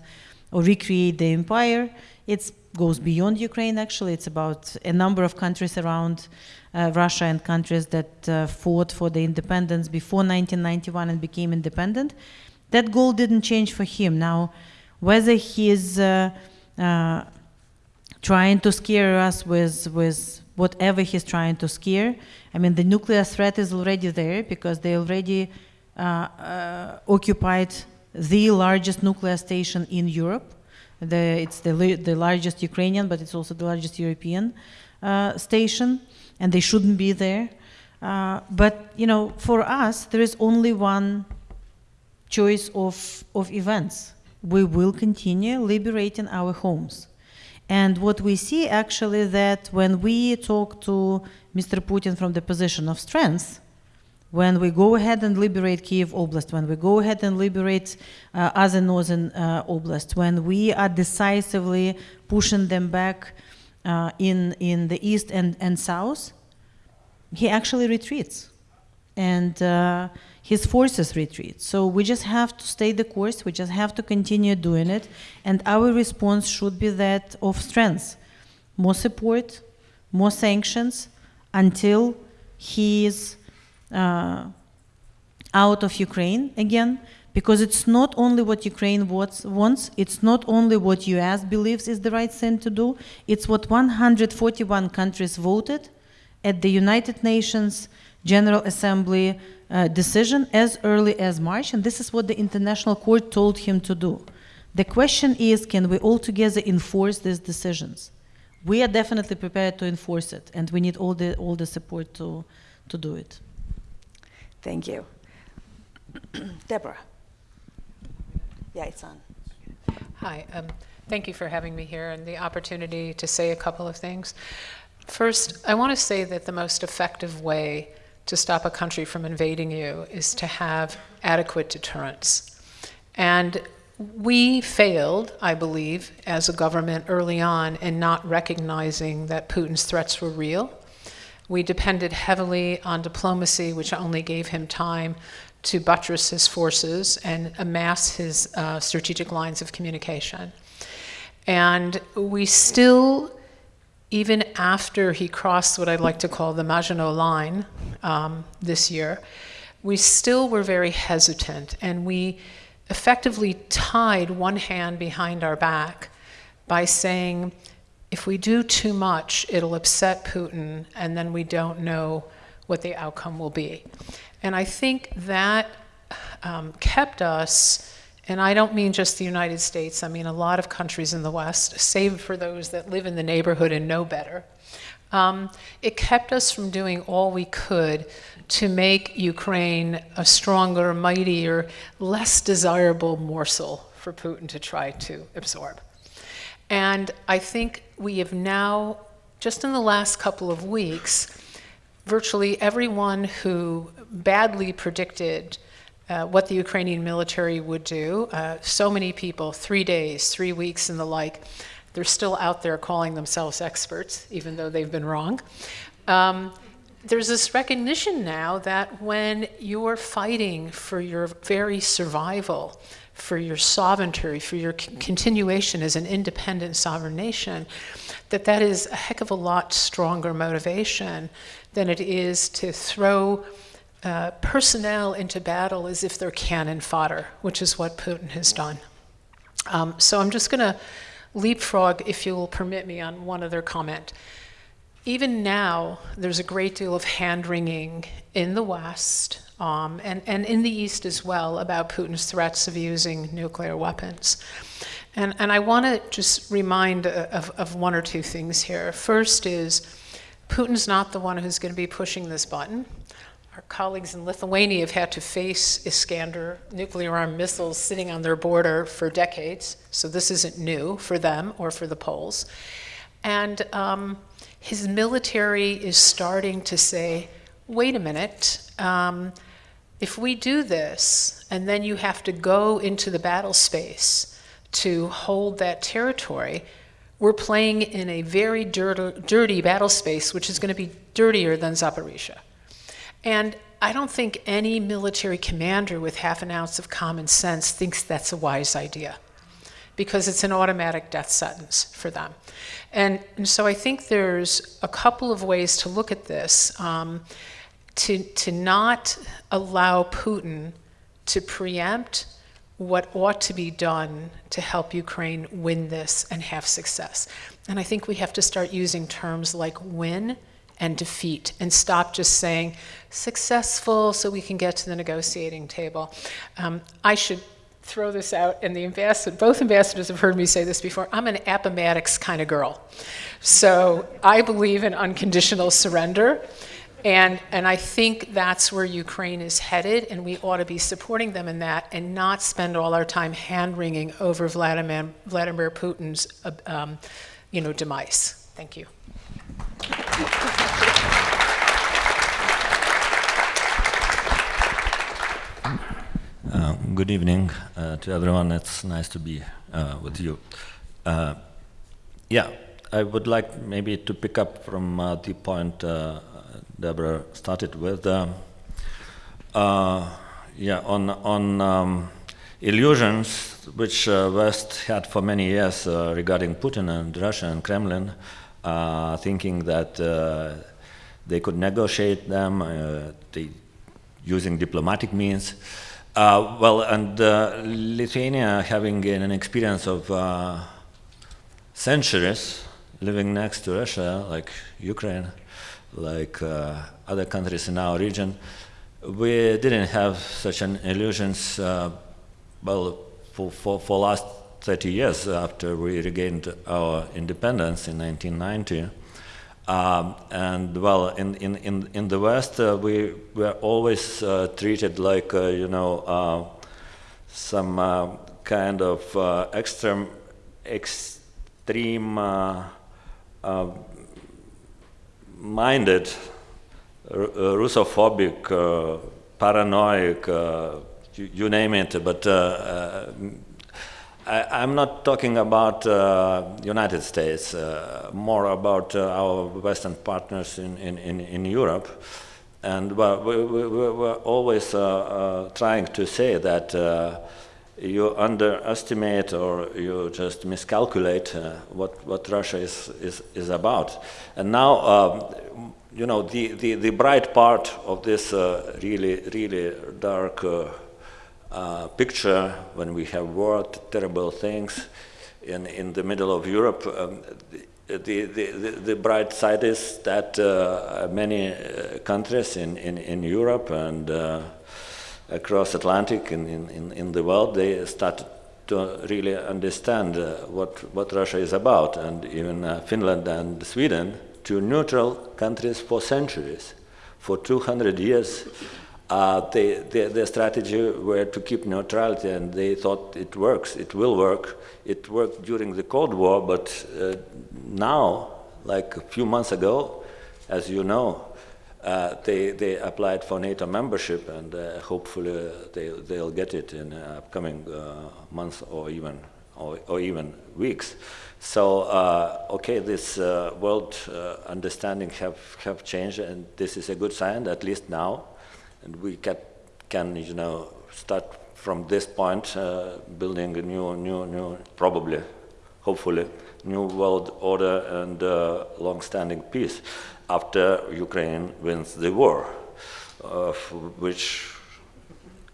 or recreate the empire. It goes beyond Ukraine, actually. It's about a number of countries around uh, Russia and countries that uh, fought for the independence before 1991 and became independent. That goal didn't change for him. Now, whether he is uh, uh, trying to scare us with, with whatever he's trying to scare, I mean, the nuclear threat is already there because they already uh, uh, occupied the largest nuclear station in Europe. The, it's the, the largest Ukrainian, but it's also the largest European uh, station, and they shouldn't be there. Uh, but you know, for us, there is only one choice of, of events. We will continue liberating our homes. And what we see actually that when we talk to Mr. Putin from the position of strength, when we go ahead and liberate Kiev Oblast, when we go ahead and liberate uh, other northern uh, oblasts, when we are decisively pushing them back uh, in, in the east and, and south, he actually retreats. And uh, his forces retreat. So we just have to stay the course, we just have to continue doing it, and our response should be that of strength more support, more sanctions until he is uh, out of Ukraine again, because it's not only what Ukraine wants, wants, it's not only what US believes is the right thing to do, it's what 141 countries voted at the United Nations General Assembly uh, decision as early as March, and this is what the International Court told him to do. The question is can we all together enforce these decisions? We are definitely prepared to enforce it, and we need all the, all the support to, to do it. Thank you. Deborah. Yeah, it's on. Hi, um, thank you for having me here and the opportunity to say a couple of things. First, I want to say that the most effective way to stop a country from invading you is to have adequate deterrence. And we failed, I believe, as a government early on in not recognizing that Putin's threats were real. We depended heavily on diplomacy, which only gave him time to buttress his forces and amass his uh, strategic lines of communication. And we still, even after he crossed what I'd like to call the Maginot Line um, this year, we still were very hesitant and we effectively tied one hand behind our back by saying, if we do too much, it'll upset Putin, and then we don't know what the outcome will be. And I think that um, kept us, and I don't mean just the United States, I mean a lot of countries in the West, save for those that live in the neighborhood and know better. Um, it kept us from doing all we could to make Ukraine a stronger, mightier, less desirable morsel for Putin to try to absorb. And I think we have now, just in the last couple of weeks, virtually everyone who badly predicted uh, what the Ukrainian military would do. Uh, so many people, three days, three weeks, and the like, they're still out there calling themselves experts, even though they've been wrong. Um, there's this recognition now that when you're fighting for your very survival, for your sovereignty, for your continuation as an independent sovereign nation, that that is a heck of a lot stronger motivation than it is to throw uh, personnel into battle as if they're cannon fodder, which is what Putin has done. Um, so I'm just going to leapfrog, if you'll permit me, on one other comment. Even now, there's a great deal of hand wringing in the West um, and, and in the East as well about Putin's threats of using nuclear weapons. And, and I want to just remind uh, of, of one or two things here. First is Putin's not the one who's going to be pushing this button. Our colleagues in Lithuania have had to face Iskander nuclear armed missiles sitting on their border for decades, so this isn't new for them or for the Poles. And um, his military is starting to say, wait a minute, um, if we do this, and then you have to go into the battle space to hold that territory, we're playing in a very dirty, dirty battle space, which is going to be dirtier than Zaporizhia. And I don't think any military commander with half an ounce of common sense thinks that's a wise idea because it's an automatic death sentence for them. And, and so I think there's a couple of ways to look at this. Um, to, to not allow Putin to preempt what ought to be done to help Ukraine win this and have success. And I think we have to start using terms like win and defeat and stop just saying successful so we can get to the negotiating table. Um, I should throw this out, and the ambassador, both ambassadors have heard me say this before. I'm an Appomattox kind of girl. So I believe in unconditional surrender. And, and I think that's where Ukraine is headed, and we ought to be supporting them in that and not spend all our time hand wringing over Vladimir, Vladimir Putin's uh, um, you know, demise. Thank you. Uh, good evening uh, to everyone. It's nice to be uh, with you. Uh, yeah, I would like maybe to pick up from uh, the point uh, Deborah started with. Yeah, on on um, illusions which West had for many years regarding Putin and Russia and Kremlin, thinking that they could negotiate them, they, using diplomatic means. Uh, well, and uh, Lithuania having an experience of uh, centuries living next to Russia, like Ukraine, like uh, other countries in our region, we didn't have such an illusions, uh, well, for, for, for last 30 years after we regained our independence in 1990. Um, and well, in, in, in, in the West, uh, we were always uh, treated like, uh, you know, uh, some uh, kind of uh, extreme, extreme minded, Russophobic, paranoid, you, you, name it, but I, am not talking about uh, United States, uh, more about uh, our Western partners in, in, in, in Europe. And well, we, we, we were always uh, uh, trying to say that uh, you underestimate or you just miscalculate what, what Russia is, is, is about. And now, um, you know, the, the, the bright part of this really, really dark uh, picture when we have war, terrible things in, in the middle of Europe. Um, the, the, the, the, bright side is that uh, many uh, countries in, in, in Europe and uh, across Atlantic in, in, in the world, they started to really understand uh, what, what Russia is about. And even uh, Finland and Sweden, two neutral countries for centuries, for 200 years, uh, they, they, their strategy were to keep neutrality, and they thought it works, it will work. It worked during the Cold War, but uh, now, like a few months ago, as you know, uh, they, they applied for NATO membership and uh, hopefully they, they'll get it in uh, upcoming uh, months or even, or, or even weeks. So, uh, okay, this uh, world uh, understanding have, have changed and this is a good sign, at least now. And we can, can you know, start from this point uh, building a new, new, new, probably, hopefully, new world order and uh, long-standing peace after Ukraine wins the war, of which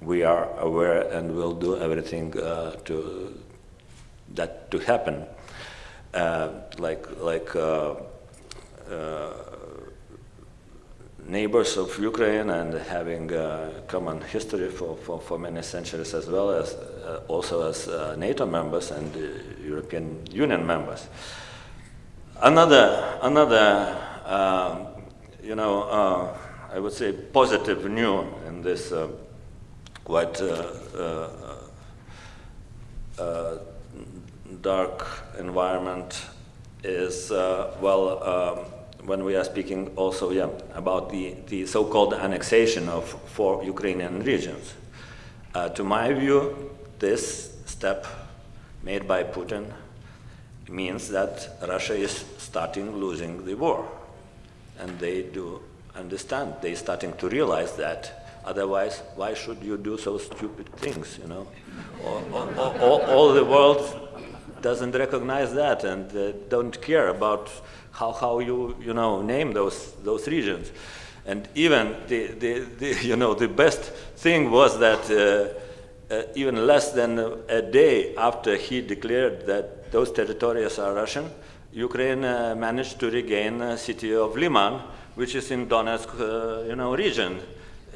we are aware and will do everything uh, to that to happen. Uh, like like uh, uh, neighbors of Ukraine and having uh, common history for, for, for many centuries as well as uh, also as uh, NATO members and uh, European Union members. Another, another um, you know, uh, I would say positive news in this uh, quite dark environment is, well, um, when we are speaking also yeah, about the, the so-called annexation of four Ukrainian regions. Uh, to my view, this step made by Putin means that Russia is starting losing the war. And they do understand, they're starting to realize that. Otherwise, why should you do so stupid things, you know? all, all, the world doesn't recognize that and uh, don't care about how, how you, you know, name those, those regions. And even the, the, the you know, the best thing was that uh, uh, even less than a day after he declared that those territories are Russian, Ukraine uh, managed to regain the city of Liman, which is in Donetsk, uh, you know, region,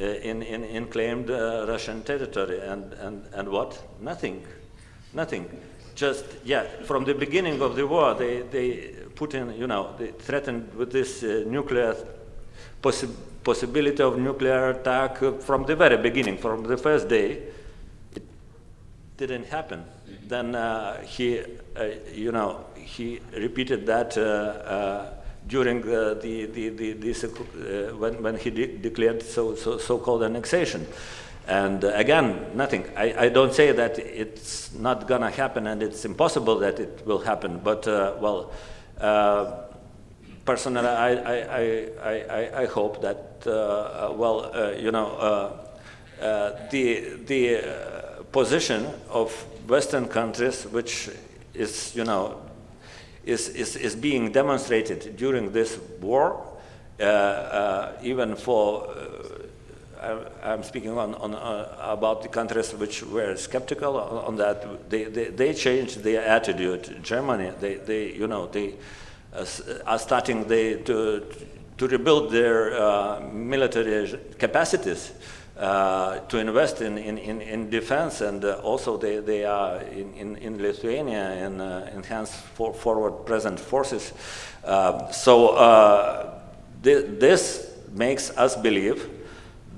uh, in, in, in claimed uh, Russian territory. And, and, and what? Nothing. Nothing just, yeah, from the beginning of the war, they, they put in, you know, they threatened with this uh, nuclear possi possibility of nuclear attack uh, from the very beginning, from the first day. It didn't happen. Then uh, he, uh, you know, he repeated that uh, during the, the, the, when, when he de declared so, so, so-called annexation. And uh, again, nothing. I, I, don't say that it's not going to happen and it's impossible that it will happen, but, uh, well, uh, personally, I, I, I, I, hope that, uh, uh, well, uh, you know, the, the position of Western countries, which is, you know, is, is, is being demonstrated during this war, even for I'm speaking on, on uh, about the countries which were skeptical on, on that. They, they, they, changed their attitude. Germany, they, they you know, they uh, are starting they, to, to rebuild their uh, military capacities. Uh, to invest in, in, in, in defense and uh, also they, they are in, in, in Lithuania and uh, enhanced for forward present forces. so th this makes us believe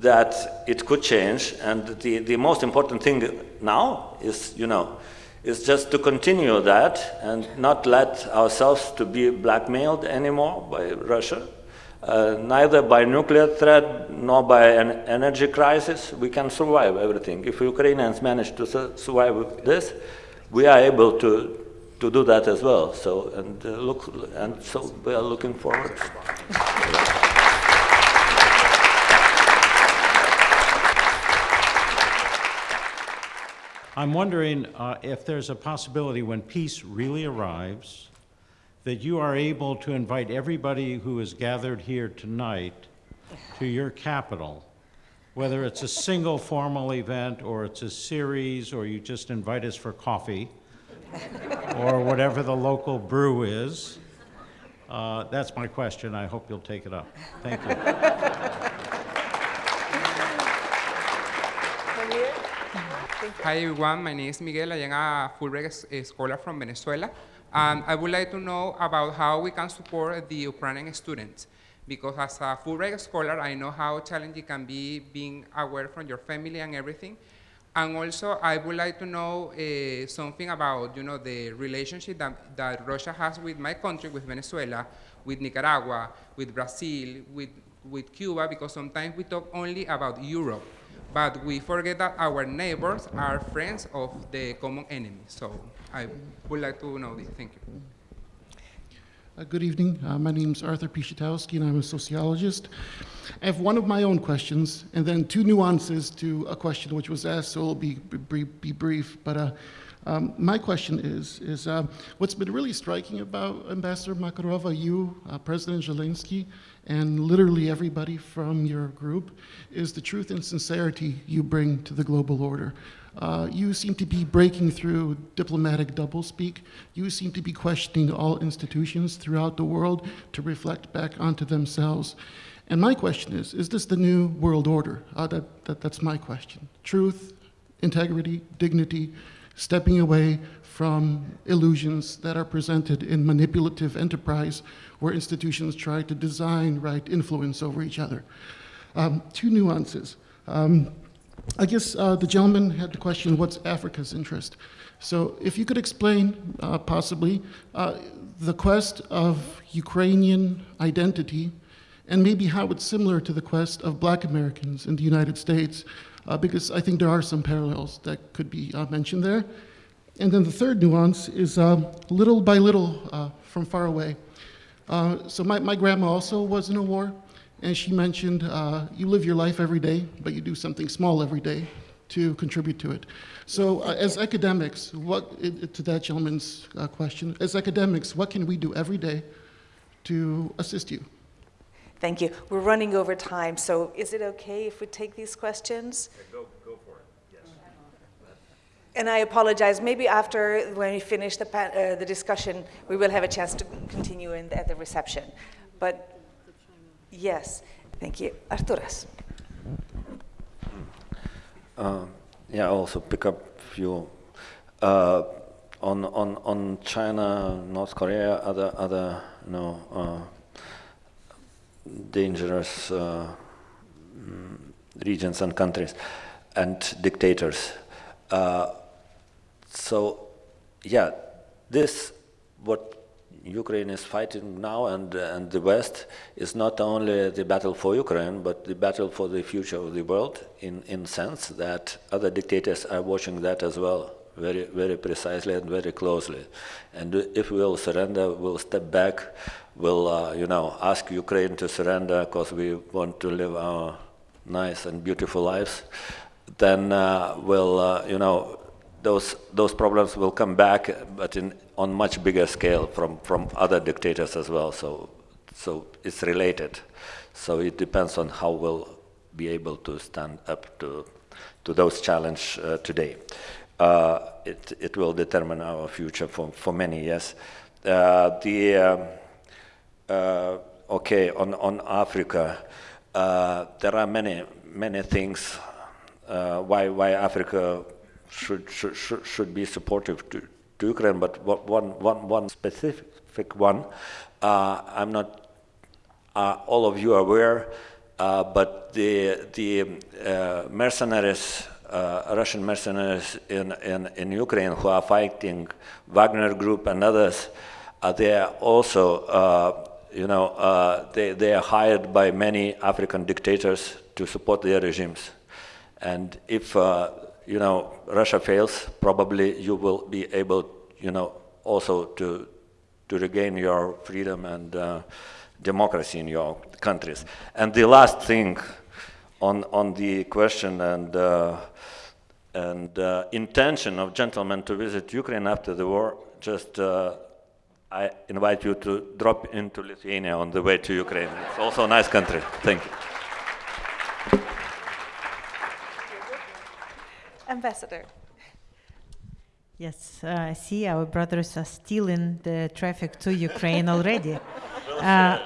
that it could change. And the, the most important thing now is, you know, is just to continue that and not let ourselves to be blackmailed anymore by Russia, uh, neither by nuclear threat nor by an energy crisis. We can survive everything. If Ukrainians manage to su survive this, we are able to to do that as well. So and uh, look, and so we are looking forward. I'm wondering uh, if there's a possibility when peace really arrives that you are able to invite everybody who is gathered here tonight to your capital, whether it's a single formal event or it's a series or you just invite us for coffee or whatever the local brew is. Uh, that's my question. I hope you'll take it up. Thank you. Hi everyone, my name is Miguel. I am a Fulbright scholar from Venezuela. And I would like to know about how we can support the Ukrainian students. Because as a Fulbright scholar, I know how challenging it can be being aware from your family and everything. And also, I would like to know uh, something about, you know, the relationship that, that Russia has with my country, with Venezuela, with Nicaragua, with Brazil, with with Cuba because sometimes we talk only about Europe, but we forget that our neighbors are friends of the common enemy. So I would like to know this. Thank you. Uh, Good evening. Uh, My is Arthur Pichotowski, and I'm a sociologist. I have one of my own questions, and then two nuances to a question which was asked, so it'll be, be, be brief. But uh, um, my question is, is uh, what's been really striking about Ambassador Makarova, you, uh, President Zelensky, and literally everybody from your group, is the truth and sincerity you bring to the global order. Uh, you seem to be breaking through diplomatic doublespeak. You seem to be questioning all institutions throughout the world to reflect back onto themselves. And my question is Is this the new world order? Uh, that, that, that's my question. Truth, integrity, dignity, stepping away from illusions that are presented in manipulative enterprise where institutions try to design right influence over each other. Um, two nuances. Um, I guess uh, the gentleman had the question, what's Africa's interest? So if you could explain, uh, possibly, uh, the quest of Ukrainian identity and maybe how it's similar to the quest of black Americans in the United States, because I think there are some parallels that could be uh, mentioned there. And then the third nuance is uh, little by little uh, from far away. Uh, so my, my grandma also was in a war, and she mentioned uh, you live your life every day, but you do something small every day to contribute to it. So uh, as academics, what, to that gentleman's uh, question, as academics, what can we do every day to assist you? Thank you. We're running over time, so is it okay if we take these questions? Go, go for it, yes. And I apologize, maybe after, when we finish the, uh, the discussion, we will have a chance to continue in, at the reception. But, yes, thank you. Arturas. Uh, yeah, I also pick up few uh, on on on China, North Korea, other other you know uh, dangerous uh, mm, regions and countries and dictators. Uh, so, yeah, this what Ukraine is fighting now and and the West is not only the battle for Ukraine, but the battle for the future of the world. In in sense that other dictators are watching that as well, very very precisely and very closely. And if we will surrender, we'll step back. We'll uh, you know ask Ukraine to surrender because we want to live our nice and beautiful lives. Then uh, we'll uh, you know those those problems will come back, but in on much bigger scale from from other dictators as well. So so it's related. So it depends on how we'll be able to stand up to to those challenges uh, today. Uh, it it will determine our future for for many years. Uh, the um, uh, okay on on Africa, uh, there are many many things uh, why why Africa should should should, be supportive to, to Ukraine, but one one one specific one, uh, I'm not uh, all of you are aware, but the the mercenaries, uh, Russian mercenaries in, in in Ukraine who are fighting Wagner Group and others, uh, they are also. Uh, you know, uh, they, they are hired by many African dictators to support their regimes. And if, uh, you know, Russia fails, probably you will be able, you know, also to, to regain your freedom and uh, democracy in your countries. And the last thing on, on the question and, uh, and uh, intention of gentlemen to visit Ukraine after the war, just uh, I invite you to drop into Lithuania on the way to Ukraine. It's also a nice country. Thank you. Ambassador. Yes, uh, I see our brothers are still in the traffic to Ukraine already. Uh,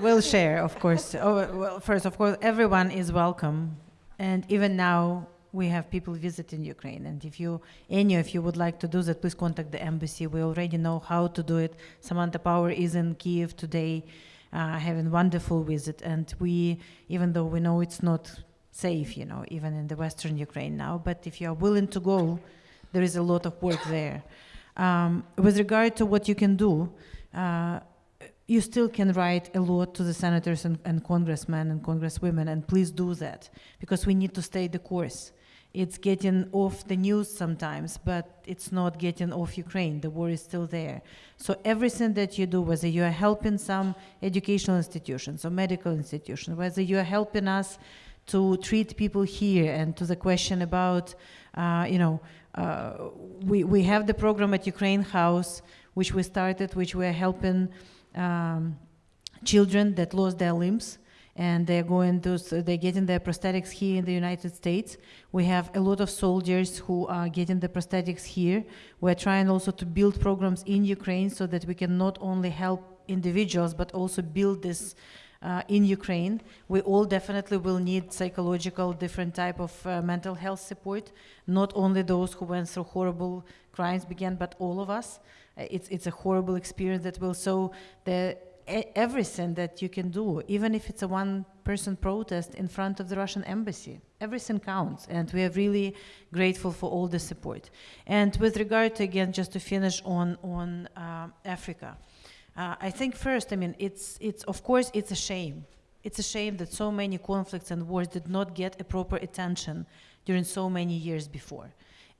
we'll share, of course. Oh, well, first, of course, everyone is welcome, and even now we have people visiting Ukraine. And if you, any of you, would like to do that, please contact the embassy. We already know how to do it. Samantha Power is in Kiev today, uh, having wonderful visit, and we, even though we know it's not safe, you know, even in the Western Ukraine now, but if you are willing to go, there is a lot of work there. Um, with regard to what you can do, uh, you still can write a lot to the senators and, and congressmen and congresswomen, and please do that because we need to stay the course. It's getting off the news sometimes, but it's not getting off Ukraine. The war is still there. So everything that you do, whether you are helping some educational institutions or medical institutions, whether you are helping us to treat people here, and to the question about, uh, you know, uh, we, we have the program at Ukraine House, which we started, which we are helping um, children that lost their limbs and they're going to so they're getting their prosthetics here in the United States. We have a lot of soldiers who are getting the prosthetics here. We're trying also to build programs in Ukraine so that we can not only help individuals but also build this uh, in Ukraine. We all definitely will need psychological, different type of uh, mental health support. Not only those who went through horrible crimes began, but all of us. Uh, It's it's a horrible experience that will. So the everything that you can do, even if it's a one-person protest in front of the Russian embassy, everything counts, and we are really grateful for all the support. And with regard to again, just to finish on on uh, Africa. Uh, I think first, I mean, it's, it's, of course, it's a shame. It's a shame that so many conflicts and wars did not get a proper attention during so many years before.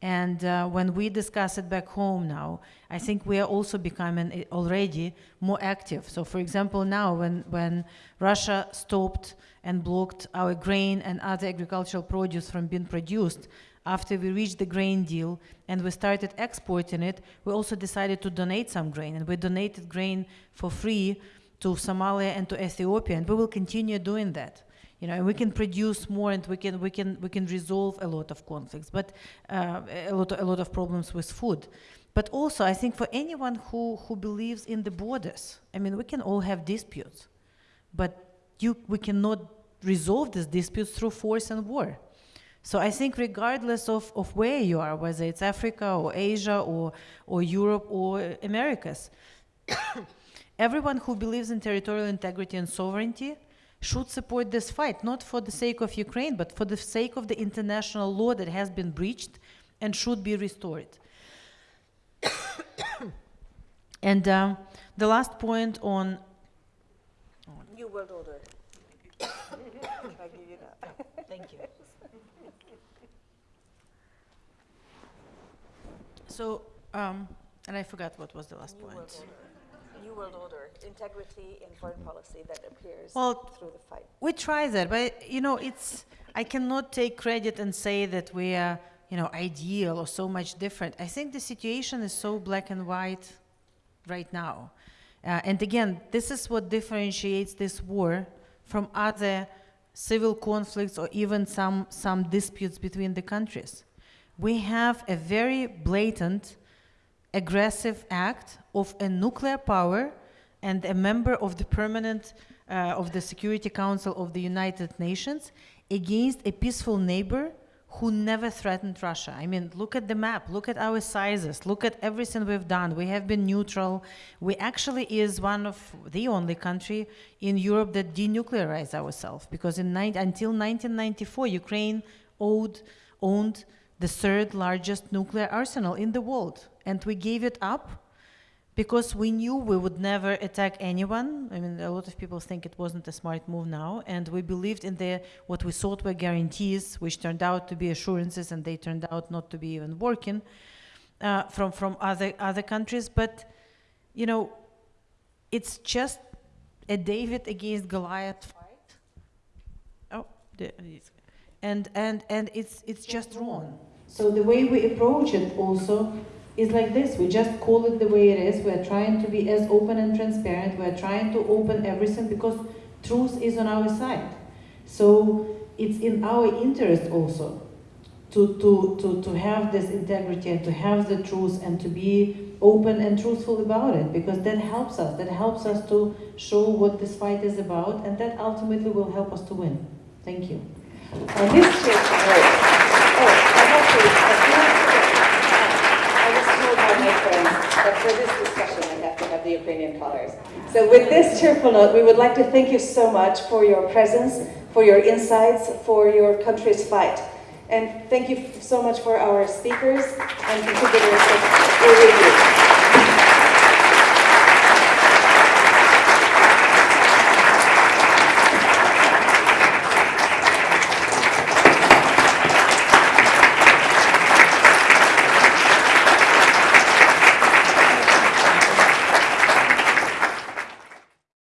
And uh, when we discuss it back home now, I think we are also becoming uh, already more active. So, for example, now when, when Russia stopped and blocked our grain and other agricultural produce from being produced, after we reached the grain deal and we started exporting it, we also decided to donate some grain. And we donated grain for free to Somalia and to Ethiopia, and we will continue doing that. You know, we can produce more, and we can we can we can resolve a lot of conflicts, but uh, a lot a lot of problems with food. But also, I think for anyone who who believes in the borders, I mean, we can all have disputes, but you we cannot resolve these disputes through force and war. So I think regardless of, of where you are, whether it's Africa or Asia or, or Europe or Americas, everyone who believes in territorial integrity and sovereignty should support this fight, not for the sake of Ukraine, but for the sake of the international law that has been breached and should be restored. and um, the last point on New World Order. I you. Thank you. So, um, and I forgot what was the last New point. World Order. New World Order, integrity in foreign policy that appears Well, through the fight. We try that, but you know, it's I cannot take credit and say that we are, you know, ideal or so much different. I think the situation is so black and white right now. Uh, and again, this is what differentiates this war from other civil conflicts or even some, some disputes between the countries. We have a very blatant, aggressive act of a nuclear power and a member of the permanent uh, of the Security Council of the United Nations against a peaceful neighbor who never threatened Russia. I mean, look at the map, look at our sizes, look at everything we've done. We have been neutral. We actually is one of the only country in Europe that denuclearized ourselves because until 1994, Ukraine owed, owned the third largest nuclear arsenal in the world, and we gave it up because we knew we would never attack anyone. I mean, a lot of people think it wasn't a smart move now, and we believed in the what we thought were guarantees, which turned out to be assurances, and they turned out not to be even working uh, from from other other countries. But you know, it's just a David against Goliath fight. Oh, and and and it's it's just wrong. So the way we approach it also is like this. We just call it the way it is. We're trying to be as open and transparent. We're trying to open everything because truth is on our side. So it's in our interest also to, to, to, to have this integrity and to have the truth and to be open and truthful about it because that helps us. That helps us to show what this fight is about and that ultimately will help us to win. Thank you. Uh, this chair, oh, oh, I have to, I was told by my friends that for this discussion I have to have the Ukrainian colors. So with this cheerful note, we would like to thank you so much for your presence, for your insights, for your country's fight. And thank you so much for our speakers and contributors.